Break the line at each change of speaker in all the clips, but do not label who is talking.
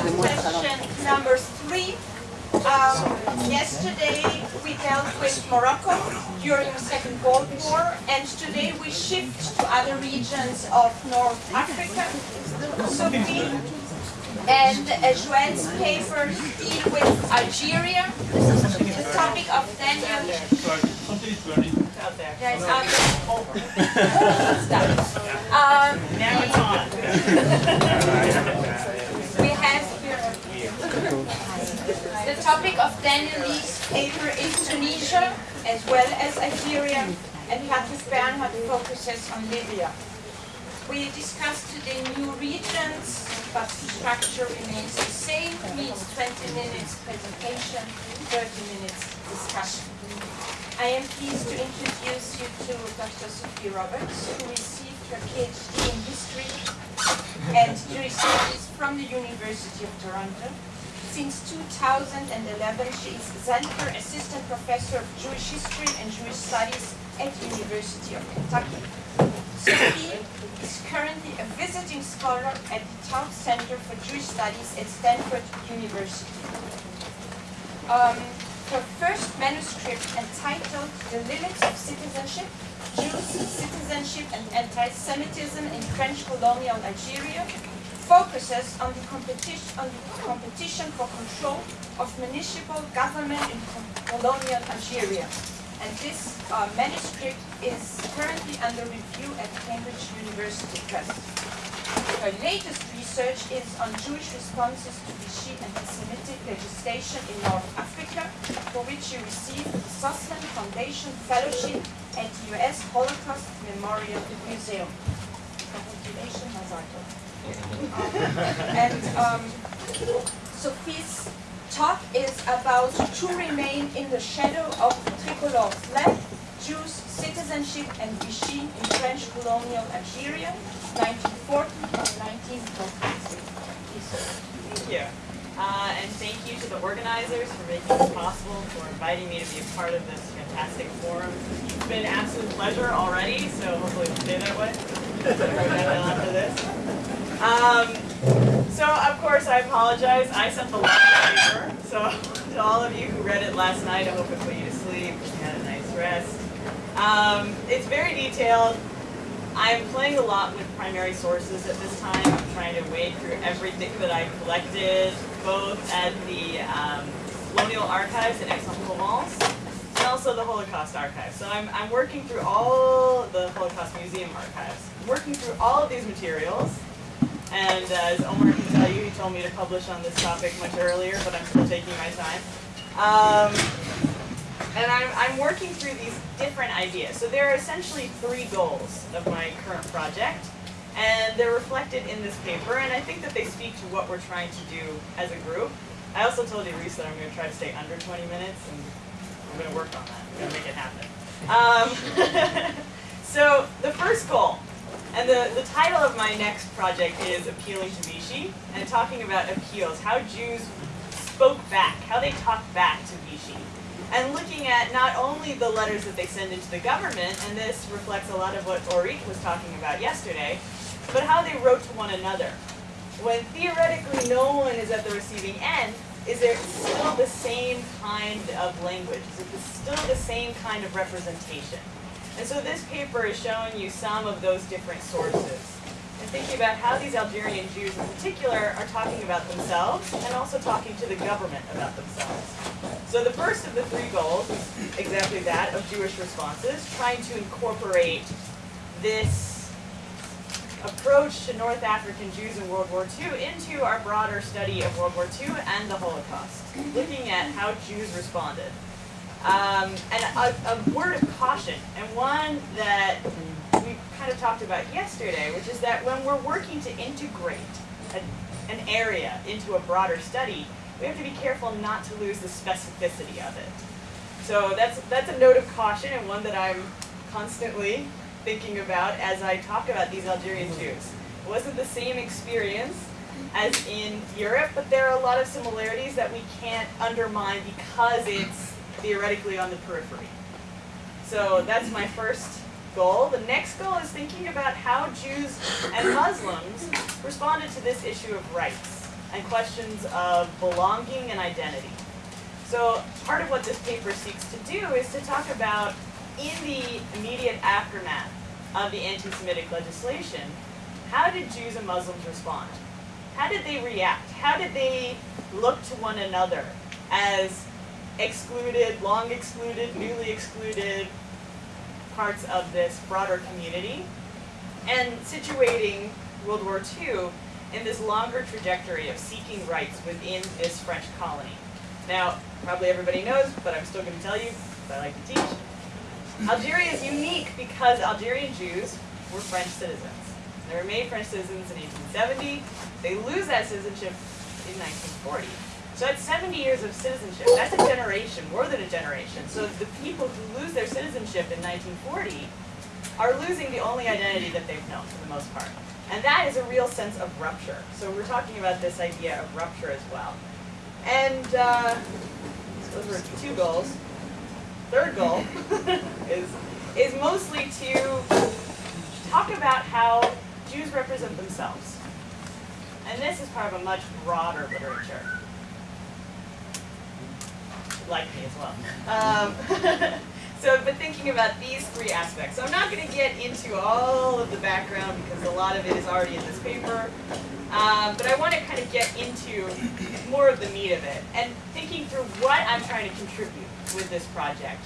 question number three. Um, yesterday we dealt with Morocco during the Second World War and today we shift to other regions of North Africa. Sophie and uh, Joelle's papers deal with Algeria. The topic of Daniel
Out there.
yeah, it's out there. Oh. It's done. Um,
Now it's on.
the topic of Daniel Lee's paper is Tunisia as well as Algeria and Patrice Bernhard focuses on Libya. We discussed today new regions, but the structure remains the same, means 20 minutes presentation, 30 minutes discussion. I am pleased to introduce you to Dr. Sophie Roberts, who received her PhD in history and studies from the University of Toronto. Since 2011, she is Zantker Assistant Professor of Jewish History and Jewish Studies at University of Kentucky. Sophie is currently a visiting scholar at the Taub Center for Jewish Studies at Stanford University. Um, her first manuscript entitled The Limits of Citizenship, Jews, Citizenship and Anti-Semitism in French Colonial Algeria focuses on the competition, on the competition for control of municipal government in colonial Algeria. And this uh, manuscript is currently under review at Cambridge University Press. Her latest research is on Jewish responses to Vichy anti-Semitic legislation in North Africa, for which she received the Sussman Foundation Fellowship at the U.S. Holocaust Memorial Museum. Congratulations, Mazal tov. And um, Sophie's talk is about To Remain in the Shadow of Tricolor Flag, Jews, Citizenship and Vichy in French Colonial Algeria, 1940 and 1943. Please,
Thank you. Uh, and thank you to the organizers for making this possible, for inviting me to be a part of this fantastic forum. It's been an absolute pleasure already, so hopefully it'll stay that way. Um, so of course I apologize. I sent the last paper. So to all of you who read it last night, I hope it put you to sleep. You had a nice rest. Um, it's very detailed. I'm playing a lot with primary sources at this time. I'm trying to wade through everything that I collected, both at the um, Colonial Archives in Aix-en-Provence and also the Holocaust Archive. So I'm, I'm working through all the Holocaust Museum archives. I'm working through all of these materials. And uh, as Omar can tell you, he told me to publish on this topic much earlier, but I'm still taking my time. Um, and I'm, I'm working through these different ideas. So there are essentially three goals of my current project, and they're reflected in this paper, and I think that they speak to what we're trying to do as a group. I also told Reese that I'm going to try to stay under 20 minutes, and I'm going to work on that. I'm going to make it happen. Um, so the first goal, and the, the title of my next project is Appealing to Vichy, and talking about appeals, how Jews spoke back, how they talked back to Vichy and looking at not only the letters that they send into the government, and this reflects a lot of what Orit was talking about yesterday, but how they wrote to one another. When theoretically no one is at the receiving end, is there still the same kind of language? Is it still the same kind of representation? And so this paper is showing you some of those different sources. And thinking about how these Algerian Jews in particular are talking about themselves and also talking to the government about themselves. So the first of the three goals is exactly that of Jewish responses, trying to incorporate this approach to North African Jews in World War II into our broader study of World War II and the Holocaust, looking at how Jews responded. Um, and a, a word of caution, and one that we kind of talked about yesterday, which is that when we're working to integrate a, an area into a broader study, we have to be careful not to lose the specificity of it. So that's that's a note of caution and one that I'm constantly thinking about as I talk about these Algerian Jews. It wasn't the same experience as in Europe, but there are a lot of similarities that we can't undermine because it's theoretically on the periphery. So that's my first goal. The next goal is thinking about how Jews and Muslims responded to this issue of rights and questions of belonging and identity. So part of what this paper seeks to do is to talk about in the immediate aftermath of the anti-Semitic legislation, how did Jews and Muslims respond? How did they react? How did they look to one another as excluded, long excluded, newly excluded parts of this broader community? And situating World War II in this longer trajectory of seeking rights within this French colony. Now, probably everybody knows, but I'm still going to tell you, because I like to teach. Algeria is unique because Algerian Jews were French citizens. They were made French citizens in 1870. They lose that citizenship in 1940. So that's 70 years of citizenship. That's a generation, more than a generation. So the people who lose their citizenship in 1940 are losing the only identity that they've known for the most part. And that is a real sense of rupture. So we're talking about this idea of rupture as well. And uh, those were two goals. Third goal is, is mostly to talk about how Jews represent themselves. And this is part of a much broader literature. Like me as well. Um, so, but thinking about these three aspects. So I'm not going to get into all of the background because a lot of it is already in this paper. Um, but I want to kind of get into more of the meat of it and thinking through what I'm trying to contribute with this project.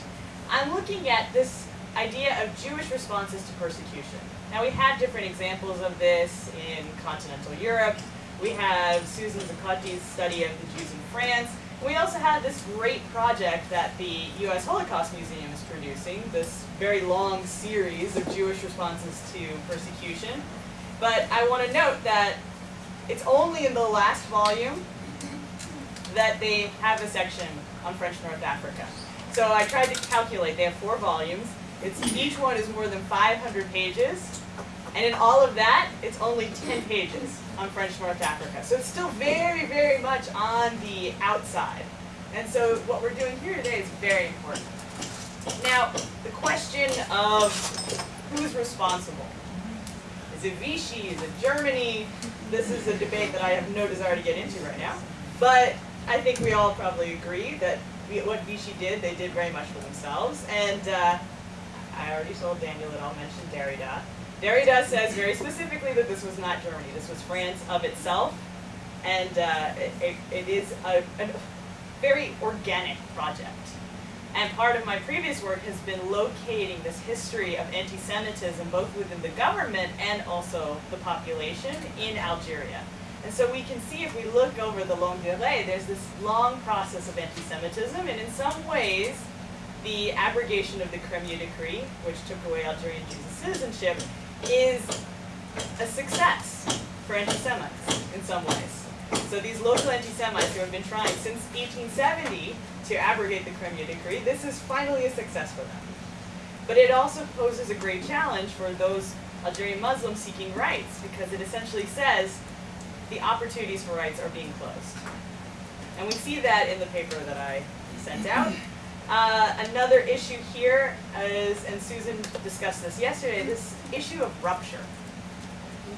I'm looking at this idea of Jewish responses to persecution. Now we have different examples of this in continental Europe. We have Susan Zuccotti's study of the Jews in France. We also have this great project that the U.S. Holocaust Museum is producing, this very long series of Jewish responses to persecution. But I want to note that it's only in the last volume that they have a section on French North Africa. So I tried to calculate, they have four volumes. It's, each one is more than 500 pages. And in all of that, it's only 10 pages on French North Africa. So it's still very, very much on the outside. And so what we're doing here today is very important. Now, the question of who's responsible. Is it Vichy? Is it Germany? This is a debate that I have no desire to get into right now. But I think we all probably agree that what Vichy did, they did very much for themselves. And uh, I already told Daniel that I'll mention Derrida. Derrida says very specifically that this was not Germany. This was France of itself. And uh, it, it is a, a very organic project. And part of my previous work has been locating this history of anti-Semitism both within the government and also the population in Algeria. And so we can see if we look over the longue durée, there's this long process of anti-Semitism, and in some ways, the abrogation of the Crémieux Decree, which took away Algerian Jews' citizenship, is a success for anti-Semites in some ways. So these local anti-Semites who have been trying since 1870 to abrogate the Crémieux Decree, this is finally a success for them. But it also poses a great challenge for those Algerian Muslims seeking rights, because it essentially says the opportunities for rights are being closed. And we see that in the paper that I sent out. Uh, another issue here is, and Susan discussed this yesterday, this issue of rupture.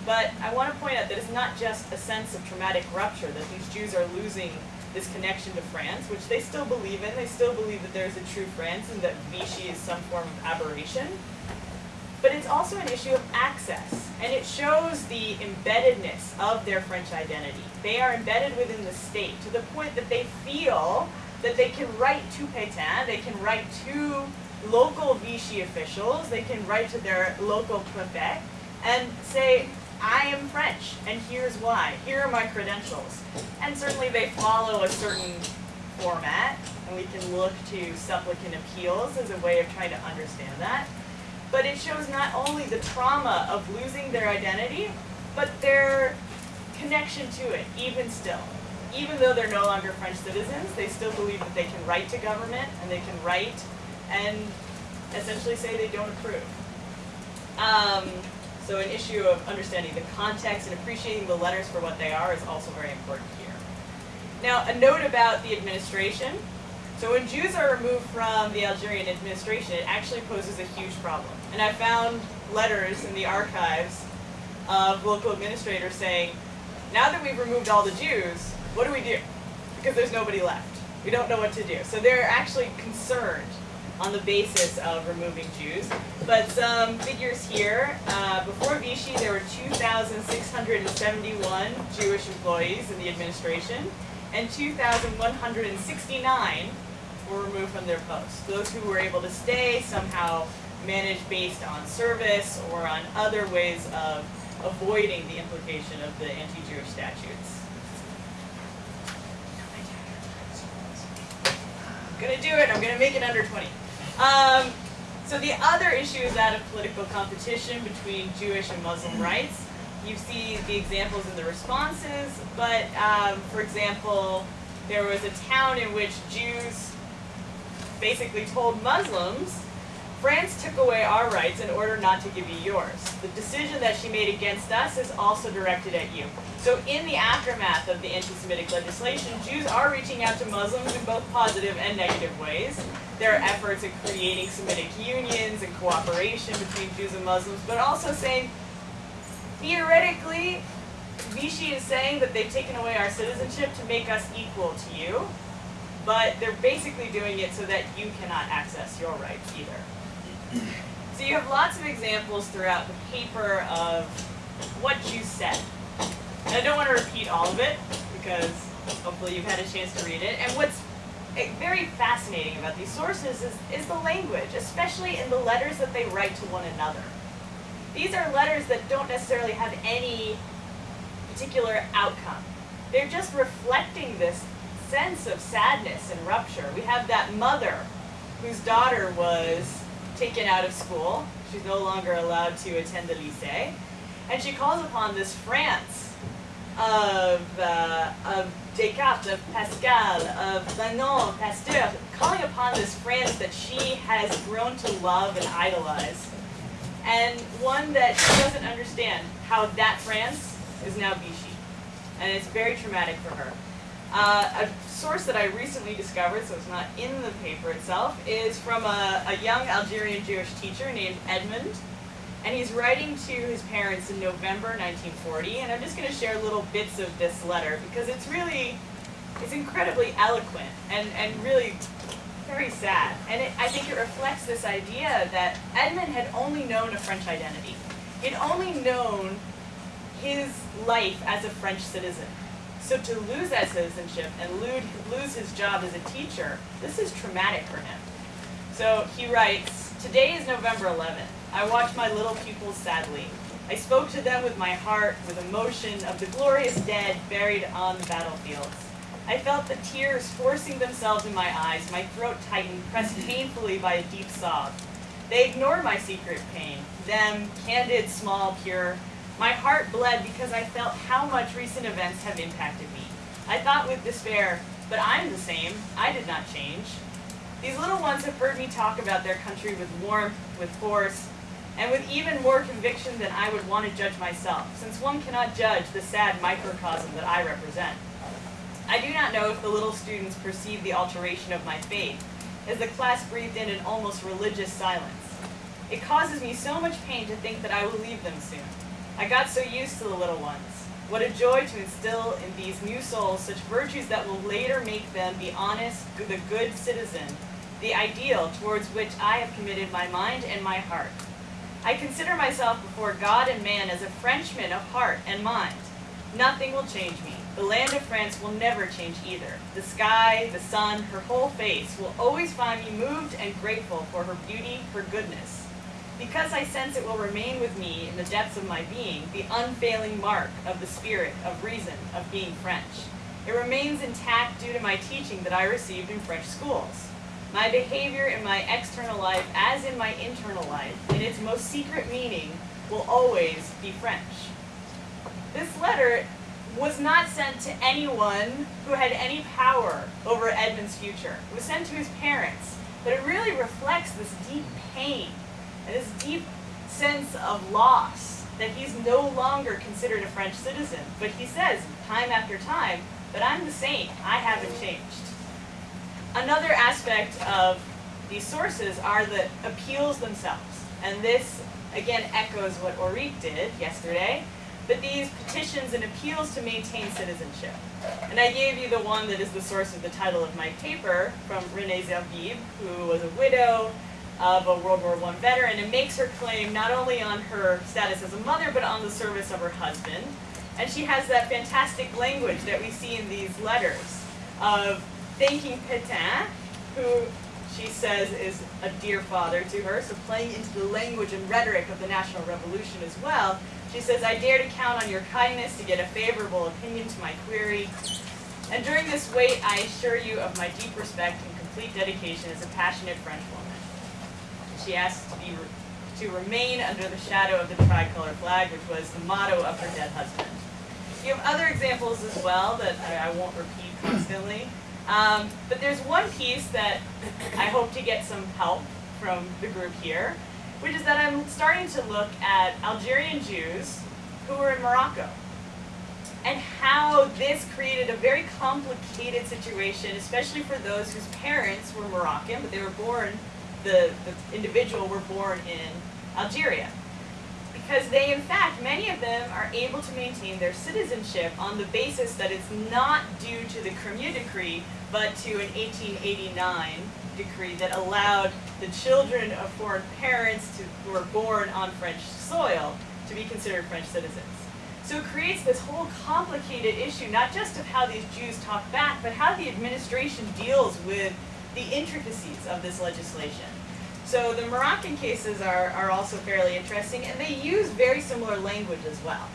But I want to point out that it's not just a sense of traumatic rupture, that these Jews are losing this connection to France, which they still believe in. They still believe that there's a true France and that Vichy is some form of aberration. But it's also an issue of access, and it shows the embeddedness of their French identity. They are embedded within the state to the point that they feel that they can write to Pétain, they can write to local Vichy officials, they can write to their local prefect, and say, I am French, and here's why. Here are my credentials. And certainly they follow a certain format, and we can look to supplicant appeals as a way of trying to understand that. But it shows not only the trauma of losing their identity, but their connection to it, even still. Even though they're no longer French citizens, they still believe that they can write to government, and they can write and essentially say they don't approve. Um, so an issue of understanding the context and appreciating the letters for what they are is also very important here. Now, a note about the administration. So when Jews are removed from the Algerian administration, it actually poses a huge problem. And I found letters in the archives of local administrators saying, now that we've removed all the Jews, what do we do? Because there's nobody left. We don't know what to do. So they're actually concerned on the basis of removing Jews. But some figures here, uh, before Vichy there were 2,671 Jewish employees in the administration and 2,169 were removed from their posts. Those who were able to stay somehow managed based on service or on other ways of avoiding the implication of the anti-Jewish statutes. I'm gonna do it, I'm gonna make it under 20. Um, so the other issue is that of political competition between Jewish and Muslim rights. You see the examples in the responses, but um, for example, there was a town in which Jews basically told Muslims France took away our rights in order not to give you yours. The decision that she made against us is also directed at you. So in the aftermath of the anti-Semitic legislation, Jews are reaching out to Muslims in both positive and negative ways. There are efforts at creating Semitic unions and cooperation between Jews and Muslims, but also saying, theoretically, Vichy is saying that they've taken away our citizenship to make us equal to you, but they're basically doing it so that you cannot access your rights either. So you have lots of examples throughout the paper of what you said. And I don't want to repeat all of it because hopefully you've had a chance to read it. And what's eh, very fascinating about these sources is, is the language, especially in the letters that they write to one another. These are letters that don't necessarily have any particular outcome. They're just reflecting this sense of sadness and rupture. We have that mother whose daughter was taken out of school. She's no longer allowed to attend the lycée. And she calls upon this France of, uh, of Descartes, of Pascal, of Renan, Pasteur, calling upon this France that she has grown to love and idolize. And one that she doesn't understand how that France is now Vichy. And it's very traumatic for her. Uh, a source that I recently discovered, so it's not in the paper itself, is from a, a young Algerian Jewish teacher named Edmund. And he's writing to his parents in November 1940, and I'm just going to share little bits of this letter because it's really, it's incredibly eloquent and, and really very sad. And it, I think it reflects this idea that Edmund had only known a French identity. He'd only known his life as a French citizen. So to lose that citizenship and lose his job as a teacher, this is traumatic for him. So he writes, Today is November 11th. I watch my little pupils sadly. I spoke to them with my heart, with emotion of the glorious dead buried on the battlefields. I felt the tears forcing themselves in my eyes, my throat tightened, pressed mm-hmm. painfully by a deep sob. They ignored my secret pain, them, candid, small, pure, my heart bled because I felt how much recent events have impacted me. I thought with despair, but I'm the same. I did not change. These little ones have heard me talk about their country with warmth, with force, and with even more conviction than I would want to judge myself, since one cannot judge the sad microcosm that I represent. I do not know if the little students perceive the alteration of my faith, as the class breathed in an almost religious silence. It causes me so much pain to think that I will leave them soon. I got so used to the little ones. What a joy to instill in these new souls such virtues that will later make them be honest, the good citizen, the ideal towards which I have committed my mind and my heart. I consider myself before God and man as a Frenchman of heart and mind. Nothing will change me. The land of France will never change either. The sky, the sun, her whole face will always find me moved and grateful for her beauty, her goodness. Because I sense it will remain with me in the depths of my being, the unfailing mark of the spirit, of reason, of being French. It remains intact due to my teaching that I received in French schools. My behavior in my external life, as in my internal life, in its most secret meaning, will always be French. This letter was not sent to anyone who had any power over Edmund's future. It was sent to his parents, but it really reflects this deep pain and this deep sense of loss that he's no longer considered a French citizen. But he says, time after time, but I'm the same. I haven't changed. Another aspect of these sources are the appeals themselves. And this, again, echoes what Ulrike did yesterday. but these petitions and appeals to maintain citizenship. And I gave you the one that is the source of the title of my paper from Renee Zerbib, who was a widow of a World War I veteran and makes her claim not only on her status as a mother, but on the service of her husband. And she has that fantastic language that we see in these letters of thanking Pétain, who she says is a dear father to her, so playing into the language and rhetoric of the National Revolution as well. She says, I dare to count on your kindness to get a favorable opinion to my query. And during this wait, I assure you of my deep respect and complete dedication as a passionate French woman. She asked to, be, to remain under the shadow of the tricolor flag, which was the motto of her dead husband. You have other examples as well that I, I won't repeat constantly. Um, but there's one piece that I hope to get some help from the group here, which is that I'm starting to look at Algerian Jews who were in Morocco and how this created a very complicated situation, especially for those whose parents were Moroccan, but they were born, the, the individual were born in Algeria because they, in fact, many of them are able to maintain their citizenship on the basis that it's not due to the Cremieux Decree, but to an 1889 decree that allowed the children of foreign parents to, who were born on French soil to be considered French citizens. So it creates this whole complicated issue, not just of how these Jews talk back, but how the administration deals with the intricacies of this legislation. So the Moroccan cases are, are also fairly interesting, and they use very similar language as well.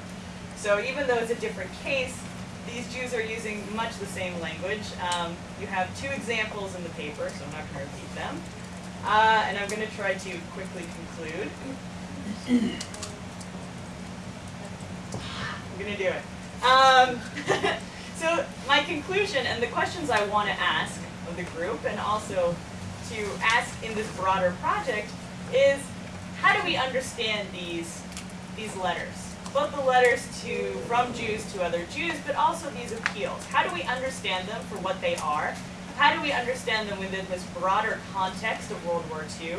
So even though it's a different case, these Jews are using much the same language. Um, you have two examples in the paper, so I'm not going to repeat them. Uh, and I'm going to try to quickly conclude. I'm going to do it. Um, so my conclusion and the questions I want to ask of the group and also to ask in this broader project is how do we understand these, these letters? Both the letters to, from Jews to other Jews, but also these appeals. How do we understand them for what they are? How do we understand them within this broader context of World War II?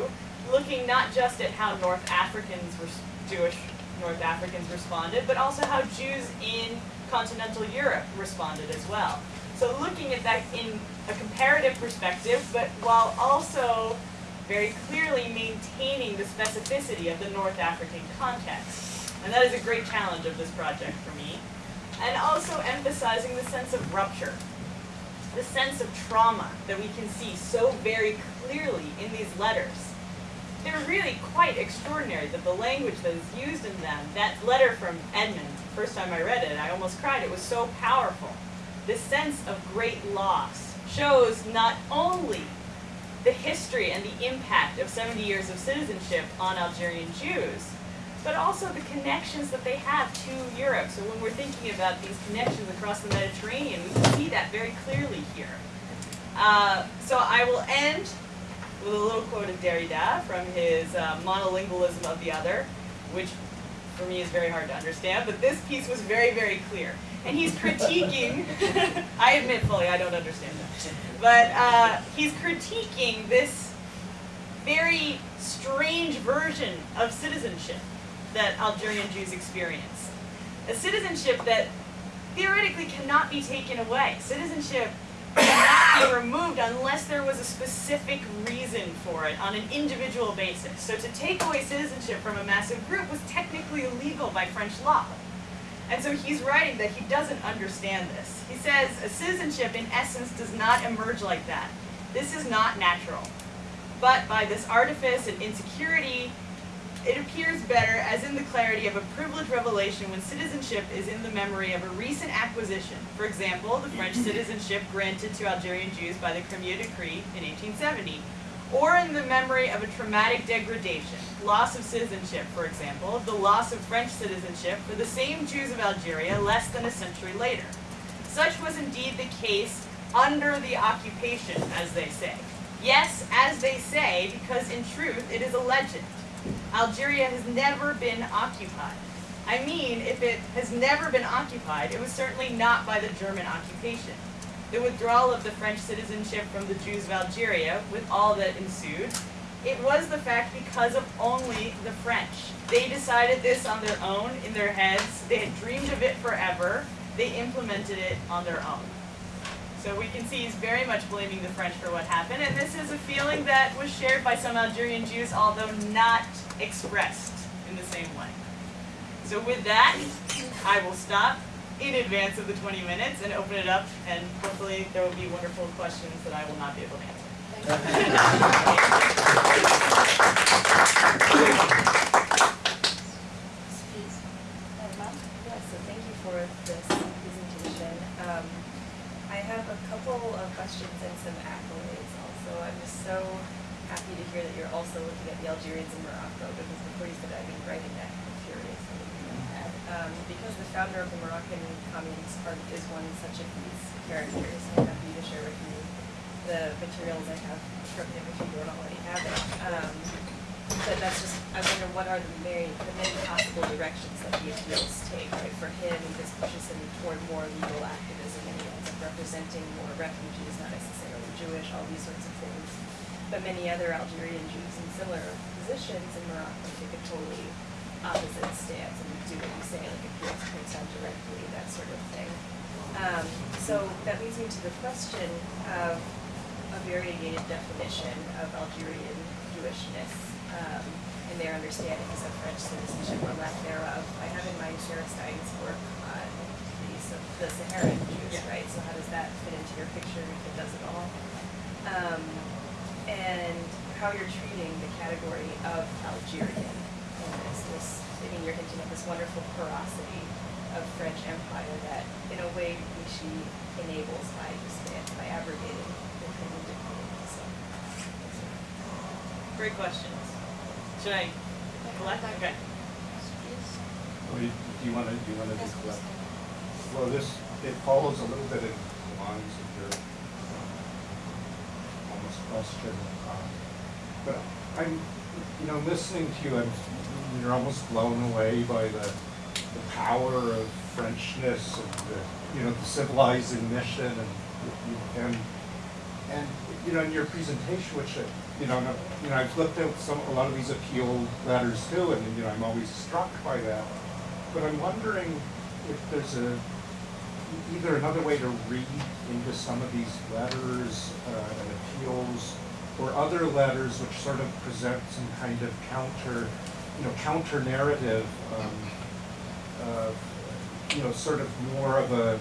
Looking not just at how North Africans, Jewish North Africans responded, but also how Jews in continental Europe responded as well. So looking at that in a comparative perspective, but while also very clearly maintaining the specificity of the North African context. And that is a great challenge of this project for me. And also emphasizing the sense of rupture, the sense of trauma that we can see so very clearly in these letters. They're really quite extraordinary that the language that is used in them, that letter from Edmund, the first time I read it, I almost cried, it was so powerful this sense of great loss shows not only the history and the impact of 70 years of citizenship on Algerian Jews, but also the connections that they have to Europe. So when we're thinking about these connections across the Mediterranean, we can see that very clearly here. Uh, so I will end with a little quote of Derrida from his uh, monolingualism of the other, which for me is very hard to understand, but this piece was very, very clear and he's critiquing, I admit fully I don't understand that, but uh, he's critiquing this very strange version of citizenship that Algerian Jews experience. A citizenship that theoretically cannot be taken away. Citizenship cannot be removed unless there was a specific reason for it on an individual basis. So to take away citizenship from a massive group was technically illegal by French law. And so he's writing that he doesn't understand this. He says, a citizenship in essence does not emerge like that. This is not natural. But by this artifice and insecurity, it appears better as in the clarity of a privileged revelation when citizenship is in the memory of a recent acquisition. For example, the French citizenship granted to Algerian Jews by the Cremieux Decree in 1870, or in the memory of a traumatic degradation, loss of citizenship, for example, the loss of French citizenship for the same Jews of Algeria less than a century later. Such was indeed the case under the occupation, as they say. Yes, as they say, because in truth it is a legend. Algeria has never been occupied. I mean, if it has never been occupied, it was certainly not by the German occupation. The withdrawal of the French citizenship from the Jews of Algeria, with all that ensued, it was the fact because of only the French. They decided this on their own, in their heads. They had dreamed of it forever. They implemented it on their own. So we can see he's very much blaming the French for what happened, and this is a feeling that was shared by some Algerian Jews, although not expressed in the same way. So with that, I will stop in advance of the 20 minutes and open it up, and hopefully there will be wonderful questions that I will not be able to answer.
Yeah, so thank you for this presentation. Um, I have a couple of questions and some accolades also. I'm just so happy to hear that you're also looking at the Algerians in Morocco because before you said I've been writing that, I'm curious. I didn't know that. Um, because the founder of the Moroccan Communist Party is one such of these characters, I'm happy to share with you the materials I have from him if you don't already have it. Um, but that's just, I wonder what are the many, the many possible directions that the appeals take, right? For him, this pushes him toward more legal activism and he ends up representing more refugees, not necessarily Jewish, all these sorts of things. But many other Algerian Jews in similar positions in Morocco take a totally opposite stance and do what you say, like appeal to Prince directly, that sort of thing. Um, so that leads me to the question of a variegated definition of Algerian Jewishness um, and their understandings of French citizenship or lack thereof. I have in mind Sarah Stein's work on the, Sa- the Saharan Jews,
Yeah.
right? So how does that fit into your picture if it does at all? Um, and how you're treating the category of Algerian in this, this, I mean, you're hinting at this wonderful porosity of French Empire that, in a way, Vichy enables by just by abrogating the Crémieux decree. So.
Great questions. Should I collect? Okay.
Or you- Do you want to, do you want to just collect? Well, this, it follows a little bit in the lines of your um, almost question. um, But I'm, you know, listening to you, I'm, you're almost blown away by the, the power of Frenchness and the, you know, the civilizing mission and, and, and, you know, in your presentation, which, uh, you know, no- you know, I've looked at some, a lot of these appeal letters too, and, you know, I'm always struck by that. But I'm wondering if there's a, either another way to read into some of these letters uh, and appeals, or other letters which sort of present some kind of counter, you know, counter narrative, um, uh, you know, sort of more of a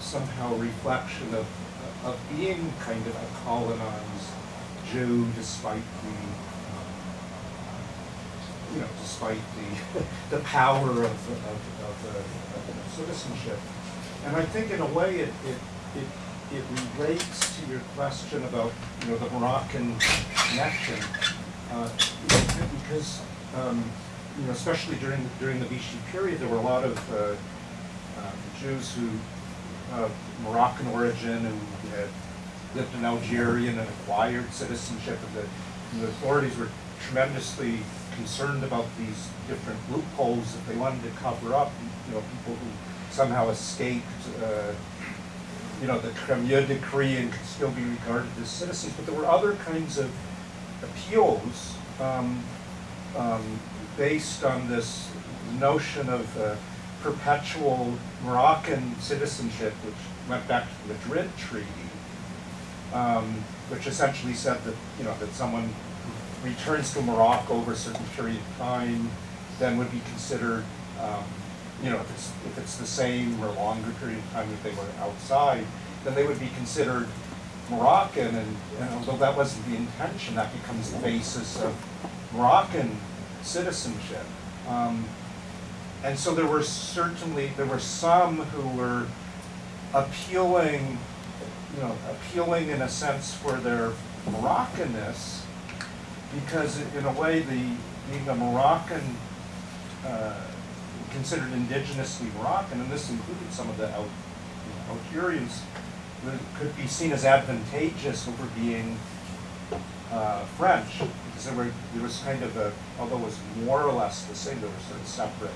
somehow reflection of, of being kind of a colonized Jew despite the, um, you know, despite the, the power of, of, of, uh, of citizenship. And I think in a way it, it, it, it relates to your question about, you know, the Moroccan connection. Uh, because, um, you know, especially during, during the Vichy period, there were a lot of, uh, um, Jews who, of Moroccan origin who had lived in Algeria and acquired citizenship, and the, and the authorities were tremendously concerned about these different loopholes that they wanted to cover up, you know, people who somehow escaped, uh, you know, the Cremieux decree and could still be regarded as citizens, but there were other kinds of appeals, um, um, based on this notion of uh, perpetual Moroccan citizenship, which went back to the Madrid Treaty, um, which essentially said that, you know, that someone returns to Morocco over a certain period of time then would be considered, um, you know, if it's, if it's the same or longer period of time that they were outside, then they would be considered Moroccan, and, although that wasn't the intention, that becomes the basis of Moroccan citizenship. Um, and so there were certainly, there were some who were appealing, you know, appealing in a sense for their Moroccanness, because in a way, the, being a Moroccan, uh, considered indigenously Moroccan, and this included some of the Al- Algerians, that could be seen as advantageous over being uh, French, because there were, there was kind of a, although it was more or less the same, there were sort of separate,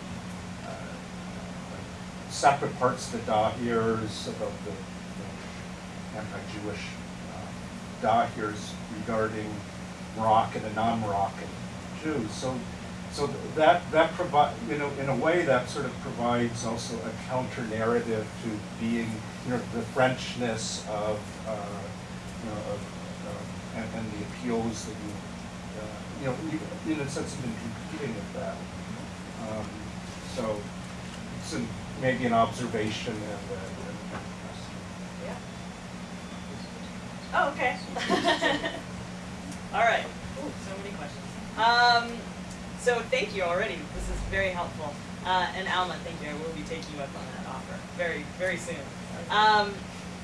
uh, separate parts of the Dahirs about the anti-Jewish uh, Dahirs regarding Moroccan and non-Moroccan Jews. So, so that that provide you know in a way that sort of provides also a counter narrative to being you know the Frenchness of uh, you know of, uh, and, and the appeals that you uh, you know you, in a sense have been competing with that. Um, so it's an, maybe an observation and, a, and.
Yeah. Oh, okay. All right. Ooh, so many questions. Um, so thank you already. This is very helpful. Uh, and Alma, thank you. I will be taking you up on that offer very, very soon. Um,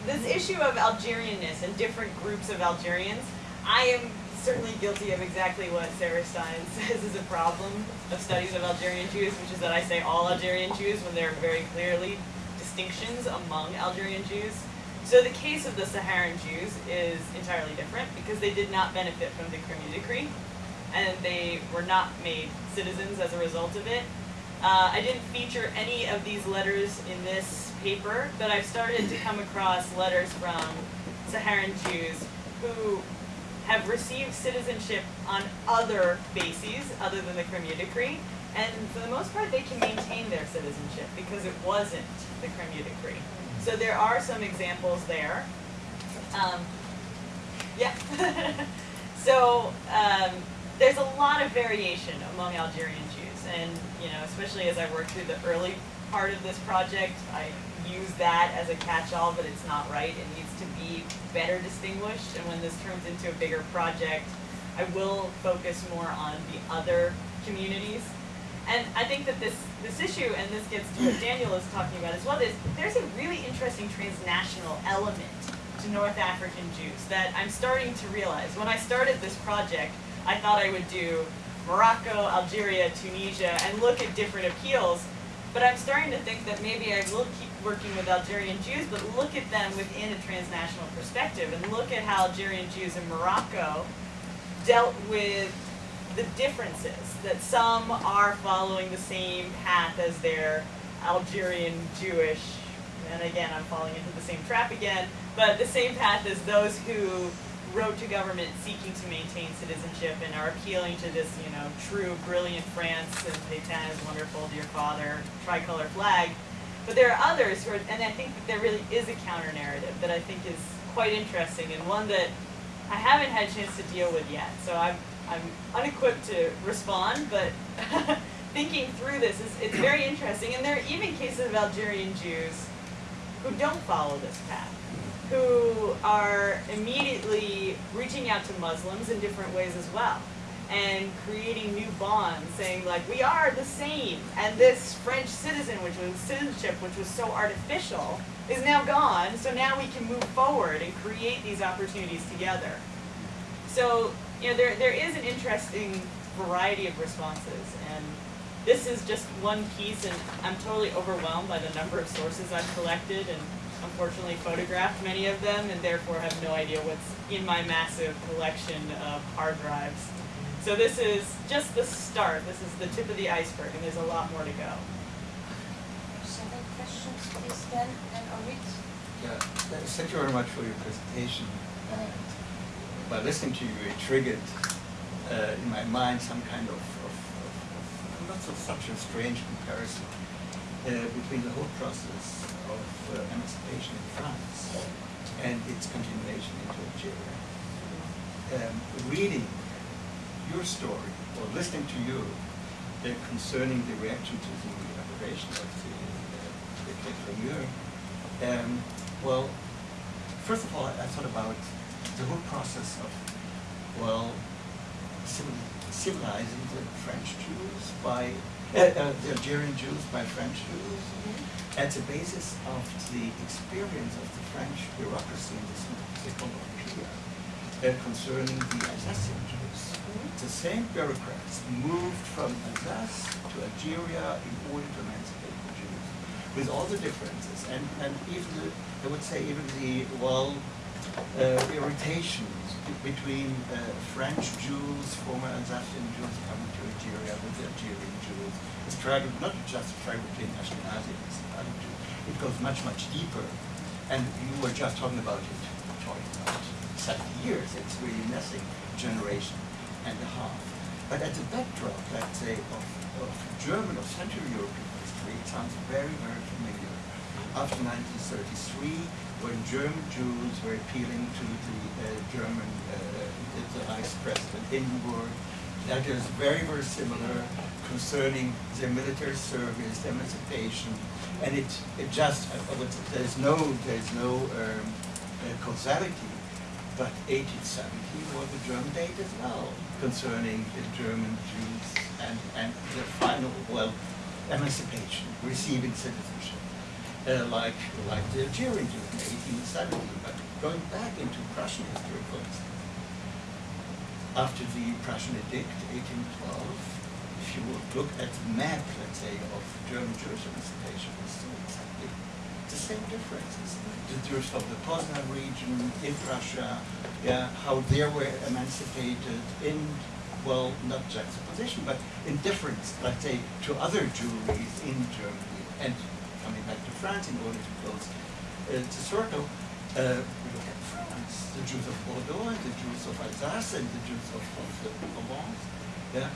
this issue of Algerianness and different groups of Algerians, I am certainly guilty of exactly what Sarah Stein says is a problem of studies of Algerian Jews, which is that I say all Algerian Jews when there are very clearly distinctions among Algerian Jews. So the case of the Saharan Jews is entirely different because they did not benefit from the Crémieux Decree and they were not made citizens as a result of it. Uh, I didn't feature any of these letters in this paper, but I've started to come across letters from Saharan Jews who have received citizenship on other bases other than the Crémieux Decree, and for the most part they can maintain their citizenship because it wasn't the Crémieux Decree. So there are some examples there. Um, yeah. so um, there's a lot of variation among Algerian Jews, and you know, especially as I worked through the early part of this project, I use that as a catch-all, but it's not right. It needs to be better distinguished, and when this turns into a bigger project, I will focus more on the other communities. And I think that this, this issue, and this gets to what Daniel is talking about as well, is there's a really interesting transnational element to North African Jews that I'm starting to realize. When I started this project, I thought I would do Morocco, Algeria, Tunisia, and look at different appeals. But I'm starting to think that maybe I will keep working with Algerian Jews, but look at them within a transnational perspective and look at how Algerian Jews in Morocco dealt with the differences, that some are following the same path as their Algerian Jewish, and again, I'm falling into the same trap again, but the same path as those who wrote to government seeking to maintain citizenship and are appealing to this, you know, true, brilliant France and Pétain is wonderful, dear father, tricolor flag. But there are others who are, and I think that there really is a counter narrative that I think is quite interesting and one that I haven't had a chance to deal with yet. So I'm, I'm unequipped to respond, but thinking through this is it's very interesting. And there are even cases of Algerian Jews who don't follow this path who are immediately reaching out to Muslims in different ways as well and creating new bonds saying like we are the same and this French citizen which was citizenship which was so artificial is now gone so now we can move forward and create these opportunities together. So you know there, there is an interesting variety of responses and this is just one piece and I'm totally overwhelmed by the number of sources I've collected and unfortunately photographed many of them and therefore have no idea what's in my massive collection of hard drives. So this is just the start. This is the tip of the iceberg and there's a lot more to go.
Seven questions, please, then, and Orit.
Yeah, thank you very much for your presentation. And by listening to you, it triggered uh, in my mind some kind of, of, of, of not so such a strange comparison uh, between the whole process of uh, emancipation in France and its continuation into Algeria. Um, reading your story or listening to you uh, concerning the reaction to the operation of the, uh, um, well, first of all, I, thought about the whole process of, well, civilizing the French Jews by, Algerian Jews by French Jews, at the basis of the experience of the French bureaucracy in the Second Empire uh, concerning the Alsatian Jews. The same bureaucrats moved from Alsace to Algeria in order to emancipate the Jews, with all the differences, and, and even the, I would say even the, well, uh, irritations between uh, French Jews, former Alsatian Jews coming to Algeria with Algerian Jews. The struggle, not just the struggle between Jews, it goes much, much deeper. And you were just talking about it, talking about 70 years, it's really nothing generation. and a half. But at the backdrop, let's say, of, of German or Central European history, it sounds very, very familiar. After 1933, when German Jews were appealing to the uh, German, uh, the Vice President Hindenburg, that is very, very similar concerning their military service, emancipation, and it, it just, uh, uh, there's no, there's no um, uh, causality, but 1870 was a German date as well concerning the German Jews and, and their final, well, emancipation, receiving citizenship. Uh, like, like the in 1870, but going back into Prussian history, for instance, after the Prussian edict, 1812, if you would look at the map, let's say, of German Jewish emancipation, it's still exactly the same differences. The Jews of the Poznan region, in Prussia, yeah, how they were emancipated in, well, not juxtaposition, but in difference, let's say, to other Jewries in Germany. And coming back to France in order to close uh, the circle, uh, we look at France, the Jews of Bordeaux and the Jews of Alsace and the Jews of, the Provence. Yeah,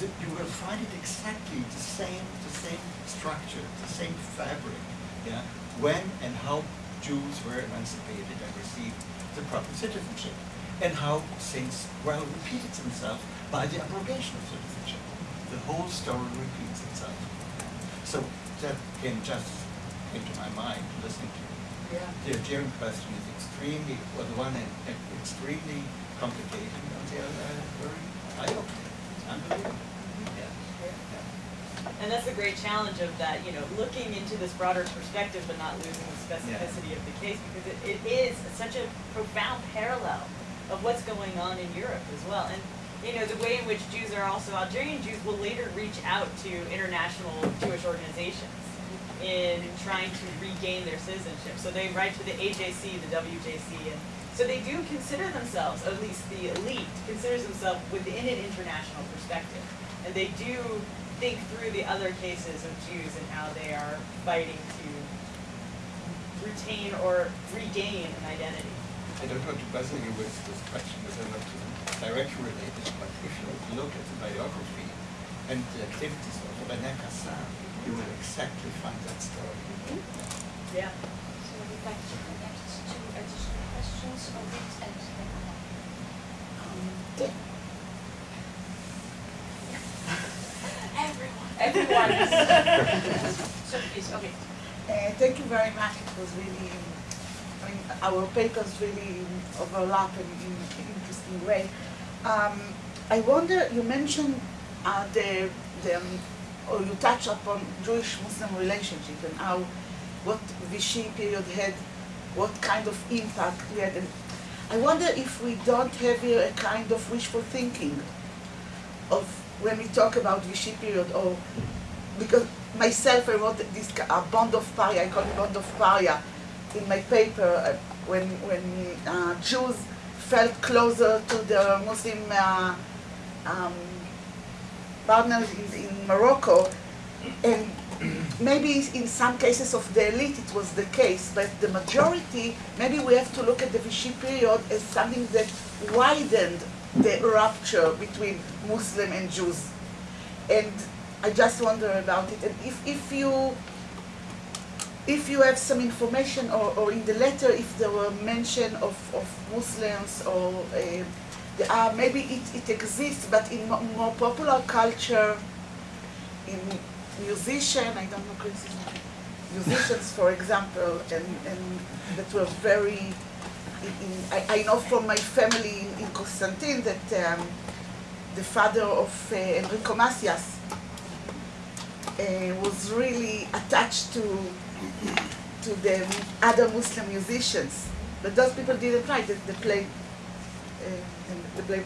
th- you will find it exactly the same, the same structure, the same fabric. Yeah, when and how Jews were emancipated and received the proper citizenship, and how things well repeated themselves by the abrogation of citizenship. The whole story repeats itself. So that came just into my mind listening to you.
Yeah.
The Algerian question is extremely, well, the one hand, extremely complicated, and on the other hand, very eye-opening. It's unbelievable. Mm-hmm. Yeah. Yeah.
And that's the great challenge of that, you know, looking into this broader perspective but not losing the specificity of the case because it, it is such a profound parallel of what's going on in Europe as well. And, you know, the way in which Jews are also, Algerian Jews will later reach out to international Jewish organizations in trying to regain their citizenship. So they write to the AJC, the WJC, and so they do consider themselves, at least the elite, considers themselves within an international perspective. And they do think through the other cases of Jews and how they are fighting to retain or regain an identity.
I don't want to bother you with this question because I'm not directly related, but if you look at the biography and the activities of René Cassin, you will exactly find that story.
Yeah.
So we'd like to connect two additional questions on it and um, Everyone. Everyone. So please, okay.
Uh, thank you very much. It was really, I mean, our papers really overlap in in an interesting way. Um, I wonder, you mentioned uh, the, the, um, or you touched upon Jewish-Muslim relationship and how, what Vichy period had, what kind of impact we had. And I wonder if we don't have here a kind of wishful thinking of when we talk about Vichy period or because myself I wrote this uh, bond of paria, I call it bond of paria in my paper uh, when when uh, Jews felt closer to their Muslim uh, um, partners in, in Morocco and maybe in some cases of the elite it was the case, but the majority, maybe we have to look at the Vichy period as something that widened the rupture between Muslim and Jews. And I just wonder about it. And if, if you if you have some information or, or in the letter if there were mention of, of Muslims or uh, maybe it, it exists but in mo- more popular culture in musician, I don't know musicians for example and, and that were very in, I, I know from my family in, in Constantine that um, the father of uh, Enrico Macias uh, was really attached to to the other Muslim musicians. But those people didn't write, they, they played uh, play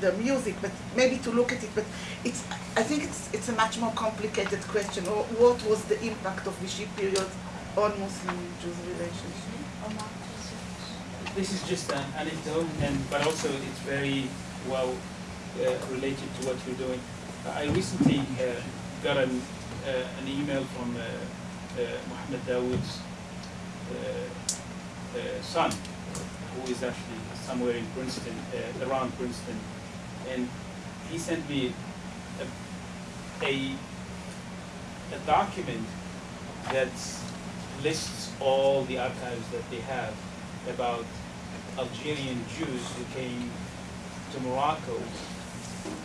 the music, but maybe to look at it, but it's, I think it's, it's a much more complicated question. Or What was the impact of Vichy period on Muslim-Jews relationship?
This is just an anecdote, and but also it's very well uh, related to what you're doing. I recently uh, got an, uh, an email from uh, uh, Mohammed Dawood's uh, uh, son, who is actually somewhere in Princeton, around Princeton, and
he sent me a, a, a document that lists all the archives that they have about Algerian Jews who came to Morocco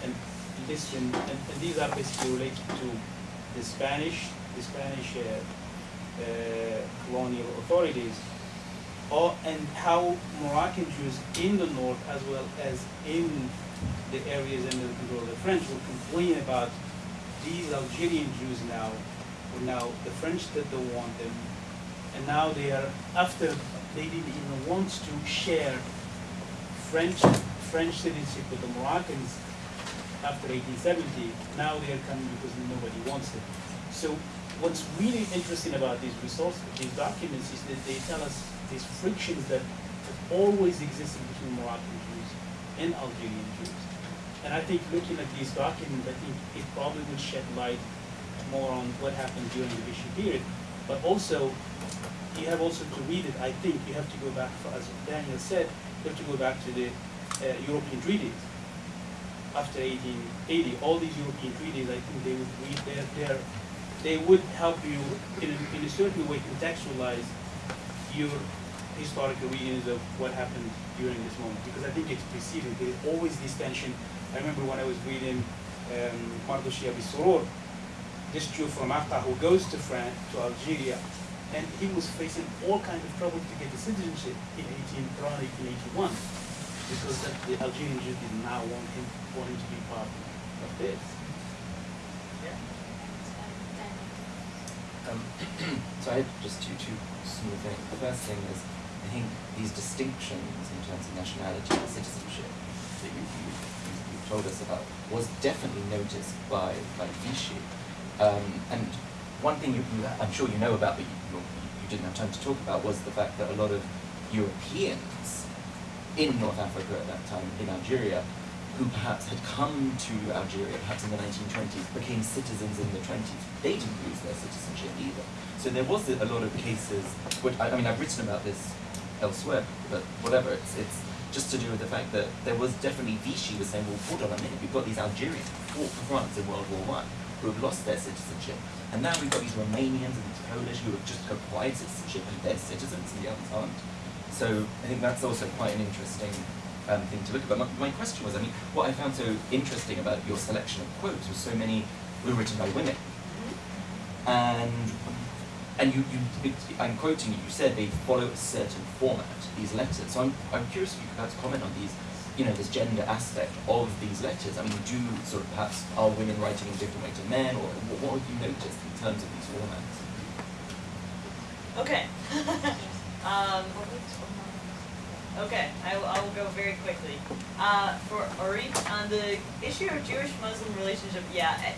and listen, and, and these are basically related to the Spanish, the Spanish uh, uh, colonial authorities, all, and how Moroccan Jews in the north as well as in the areas under the control of the French will complain about these Algerian Jews now, now the French that don't want them, and now they are after they didn't even want to share French French citizenship with the Moroccans after 1870. Now they are coming because nobody wants them. So what's really interesting about these resources, these documents, is that they tell us these frictions that have always existed between Moroccan Jews and Algerian Jews. And I think looking at these documents, I think it probably will shed light more on what happened during the Vichy period. But also, you have also to read it, I think you have to go back, as Daniel said, you have to go back to the uh, European treaties. After 1880, all these European treaties, I think they would read, they're, they're, they would help you in a, in a certain way contextualize your historical readings of what happened during this moment. Because I think it's preceded, there's always this tension. I remember when I was reading um, Mardochée Aby Serour, this Jew from Akka who goes to France, to Algeria, and he was facing all kinds of trouble to get the citizenship in 18, around 1881 because the Algerian Jews did not want him, want him to be part of this.
Um, so I just two, two small things. The first thing is, I think these distinctions in terms of nationality and citizenship that you, you, you, told us about was definitely noticed by, by Vichy. Um, and one thing you, you, I'm sure you know about, but you, you didn't have time to talk about, was the fact that a lot of Europeans in North Africa at that time, in Algeria, who perhaps had come to Algeria, perhaps in the 1920s, became citizens in the 20s. They didn't lose their citizenship either. So there was a lot of cases, which, I, mean, I've written about this elsewhere, but whatever, it's, it's just to do with the fact that there was definitely Vichy was saying, well, hold on a minute, we've got these Algerians who fought for France in World War One, who have lost their citizenship. And now we've got these Romanians and these Polish who have just acquired citizenship and they're citizens and the others aren't. So I think that's also quite an interesting um, thing to look at. But my, my question was, I mean, what I found so interesting about your selection of quotes was so many were written by women. And and you, you it, I'm quoting you, you said they follow a certain format, these letters. So I'm, I'm curious if you could perhaps comment on these, you know, this gender aspect of these letters. I mean, do sort of perhaps, are women writing in a different way to men, or what, what have you noticed in terms of these formats?
Okay. um, okay, I will, I will go very quickly. Uh, for Ori, on the issue of Jewish-Muslim relationship, yeah,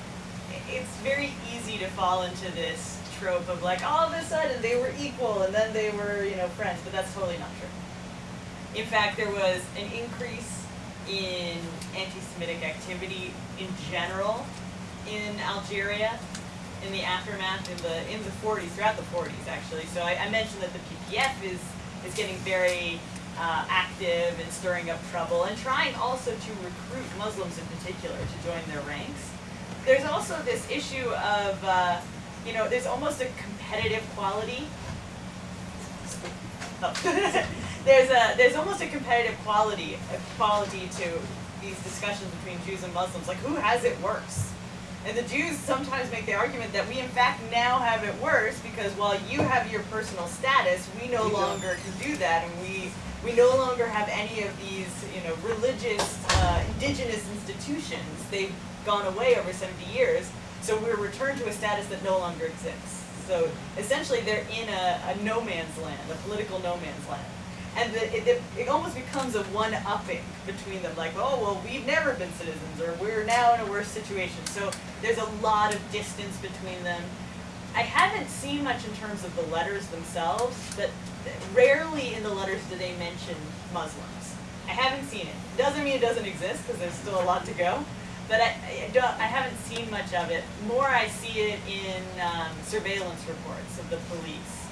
it's very easy to fall into this trope of like, all of a sudden they were equal and then they were, you know, friends, but that's totally not true. In fact, there was an increase in anti-Semitic activity in general in Algeria in the aftermath in the in the 40s, throughout the 40s actually. So I, I mentioned that the PPF is is getting very uh, active and stirring up trouble and trying also to recruit Muslims in particular to join their ranks. There's also this issue of uh, you know, there's almost a competitive quality. Oh. there's a there's almost a competitive quality quality to these discussions between Jews and Muslims. Like who has it worse? And the Jews sometimes make the argument that we in fact now have it worse because while you have your personal status, we no longer can do that, and we we no longer have any of these you know religious uh, indigenous institutions. They've gone away over 70 years. So we're returned to a status that no longer exists. So essentially they're in a, a no man's land, a political no man's land. And the, it, it, it almost becomes a one-upping between them, like, oh, well, we've never been citizens, or we're now in a worse situation. So there's a lot of distance between them. I haven't seen much in terms of the letters themselves, but rarely in the letters do they mention Muslims. I haven't seen it. Doesn't mean it doesn't exist, because there's still a lot to go but I, I, don't, I haven't seen much of it. More I see it in um, surveillance reports of the police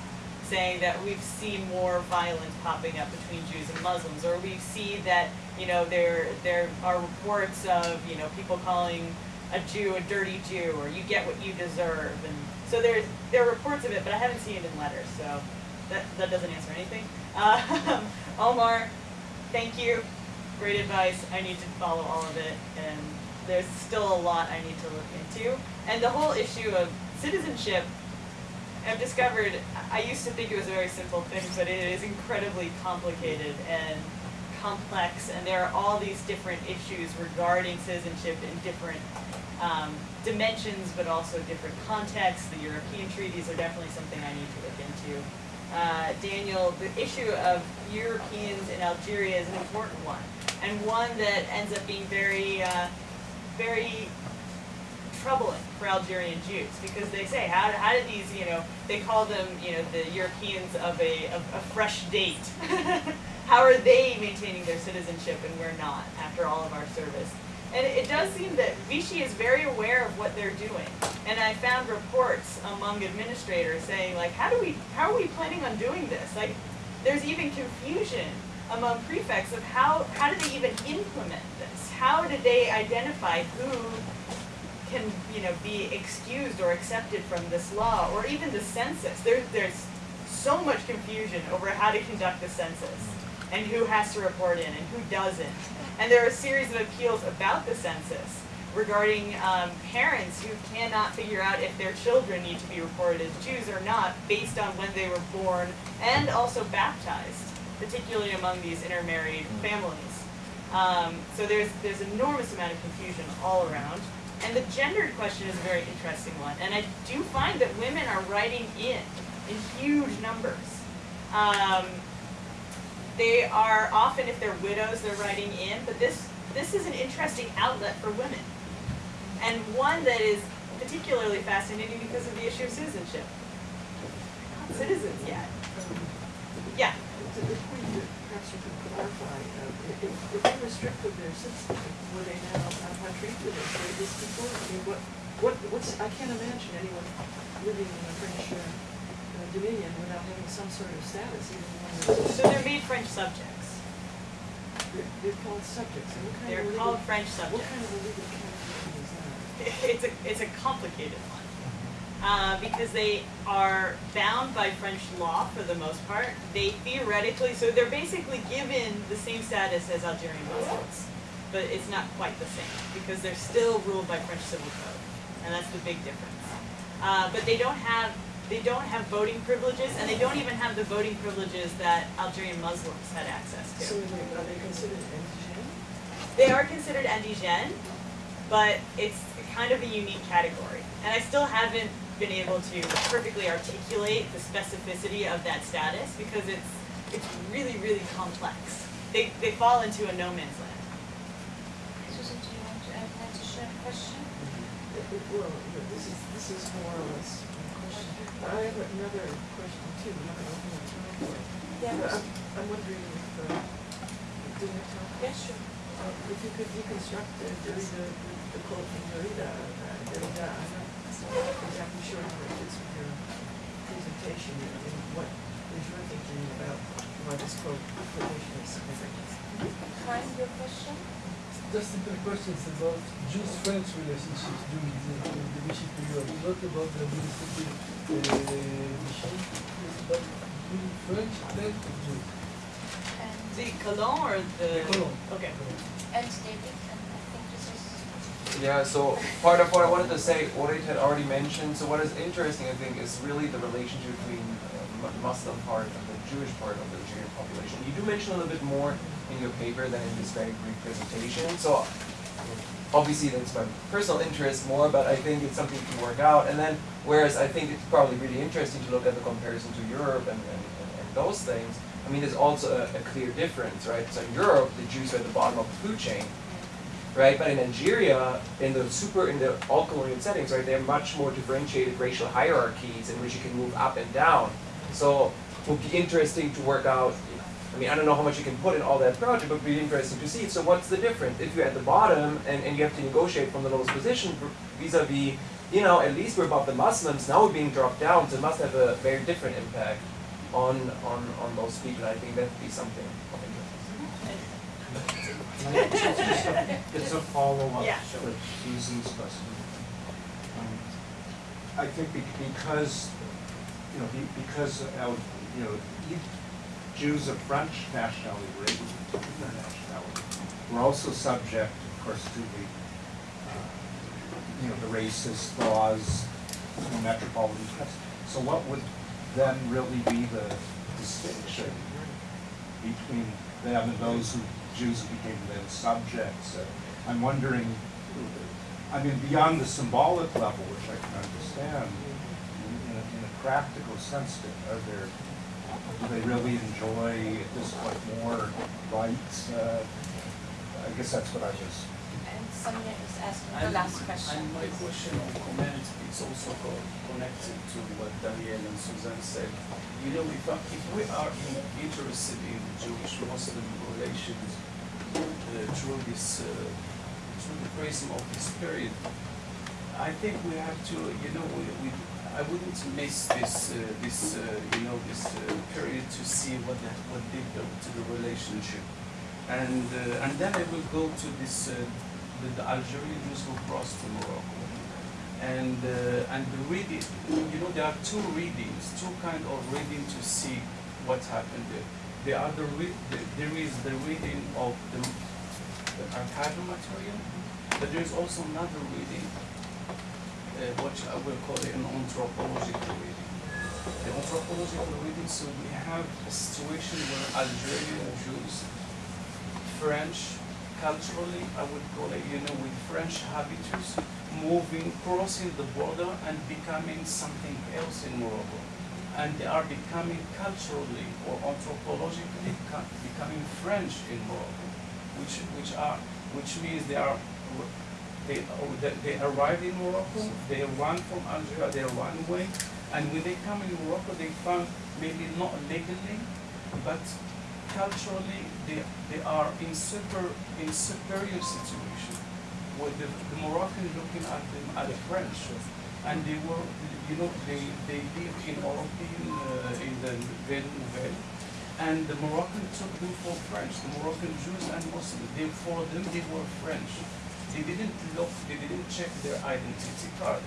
saying that we've seen more violence popping up between Jews and Muslims, or we see that you know there there are reports of you know people calling a Jew a dirty Jew, or you get what you deserve, and so there's there are reports of it, but I haven't seen it in letters, so that that doesn't answer anything. Uh, Omar, thank you, great advice. I need to follow all of it, and there's still a lot I need to look into, and the whole issue of citizenship I've discovered, I used to think it was a very simple thing, but it is incredibly complicated and complex, and there are all these different issues regarding citizenship in different um, dimensions, but also different contexts. The European treaties are definitely something I need to look into. Uh, Daniel, the issue of Europeans in Algeria is an important one, and one that ends up being very, uh, very troubling for Algerian Jews because they say, how, how did these, you know, they call them, you know, the Europeans of a, of a fresh date. how are they maintaining their citizenship and we're not after all of our service? And it does seem that Vichy is very aware of what they're doing. And I found reports among administrators saying, like, how do we, how are we planning on doing this? Like, there's even confusion among prefects of how, how do they even implement this? How do they identify who can, you know, be excused or accepted from this law, or even the census. There, there's so much confusion over how to conduct the census, and who has to report in, and who doesn't. And there are a series of appeals about the census regarding um, parents who cannot figure out if their children need to be reported as Jews or not based on when they were born and also baptized, particularly among these intermarried families. Um, so there's there's enormous amount of confusion all around. And the gendered question is a very interesting one. And I do find that women are writing in in huge numbers. Um, they are often, if they're widows, they're writing in, but this, this is an interesting outlet for women. And one that is particularly fascinating because of the issue of citizenship. Not citizens yet. Yeah.
To the point that perhaps you clarify, uh, if, if they restricted their citizenship, were they now how treated as religious people? I mean, what, what, what's, I can't imagine anyone living in a French uh, dominion without having some sort of status, even
So they're made French subjects.
they're, they're called subjects. And what kind
They're
of
called
legal-
French
What
subjects.
kind of a legal category is that?
It's a, it's a complicated one. Uh, because they are bound by French law for the most part. They theoretically, so they're basically given the same status as Algerian Muslims, but it's not quite the same because they're still ruled by French civil code, and that's the big difference. Uh, but they don't have they don't have voting privileges, and they don't even have the voting privileges that Algerian Muslims had access to.
So are they, are they considered indigent?
They are considered indigene, but it's kind of a unique category. And I still haven't been able to perfectly articulate the specificity of that status because it's it's really, really complex. They, they fall into a no man's land.
Susan, do you want to add an additional question?
It- it- Well, this is, this is more or less a question. But I have another question too, I'm not open the time for it.
Yeah.
But I'm, I'm wondering if, uh, do you have time?
Yes, sure.
Uh, If you could deconstruct the, the, the, the quote from Derrida, uh, Derrida, I'm not exactly sure how it fits with your presentation and and what is your thinking about why this quote quotation is significant.
Kind, your question?
Just simple questions about Jews-French relationships during the, during the Vichy period, not about the administrative uh, Vichy, but during French and Jews.
And,
The colon or the?
The colon.
Okay.
and David, and I think this is,
Yeah, so part of what I wanted to say, Orit had already mentioned, so what is interesting, I think, is really the relationship between uh, the Muslim part and the Jewish part of the Algerian population. You do mention a little bit more in your paper than in this very brief presentation, so obviously that's my personal interest more, but I think it's something to work out. And then, whereas I think it's probably really interesting to look at the comparison to Europe and, and, and, and those things, I mean, there's also a, a clear difference, right? So in Europe, the Jews are at the bottom of the food chain, right? But in Algeria, in the super, in the all colonial settings, right, they have much more differentiated racial hierarchies in which you can move up and down. So it would be interesting to work out. I mean, I don't know how much you can put in all that project, but it would be interesting to see. So what's the difference? If you're at the bottom and, and you have to negotiate from the lowest position vis-a-vis, you know, at least we're above the Muslims, now we're being dropped down, so it must have a very different impact. on, on, on those people. I think that'd be something of interest.
It's a follow-up
Yeah.
to Susan's question. Um, I think be- because, you know, be- because of, you know, you- Jews of French nationality, were nationality. We're also subject, of course, to the, uh, you know, the racist laws, know, metropolitan press. So what would then really be the distinction between them and those who, Jews who became then subjects? I'm wondering, I mean, beyond the symbolic level, which I can understand, in, in a, in a practical sense, are there, do they really enjoy at this point more rights? Uh, I guess that's what I was
And Sonia is asking the
And-
last question.
And my question on comment is also connected to what Daniel and Suzanne said. You know, if, uh, if we are in- interested in Jewish-Muslim relations uh, through this, uh, through the prism of this period, I think we have to, you know, we, we, I wouldn't miss this, uh, this, uh, you know, this uh, period to see what that, what did to to the relationship. And, uh, and then I will go to this, uh, the, the Algerian Jews who crossed to Morocco. And, uh, and the reading, you know, there are two readings, two kind of reading to see what happened there. There are the, the there is the reading of the, the archival material, but there is also another reading, uh, which I will call it an anthropological reading. The anthropological reading, so we have a situation where Algerian Jews French, culturally, I would call it, you know, with French habitus, moving, crossing the border and becoming something else in Morocco. And they are becoming culturally or anthropologically becoming French in Morocco, which, which are, which means they are, they, oh, they- they arrive in Morocco, they run from Algeria, they run away, and when they come in Morocco, they found maybe not legally, but culturally they, they are in super in superior situation with the, the Moroccan looking at them as French and they were you know they, they live in European uh, in the Nouvelle Nouvelle and the Moroccan took them for French the Moroccan Jews and Muslims they for them they were French they didn't look they didn't check their identity card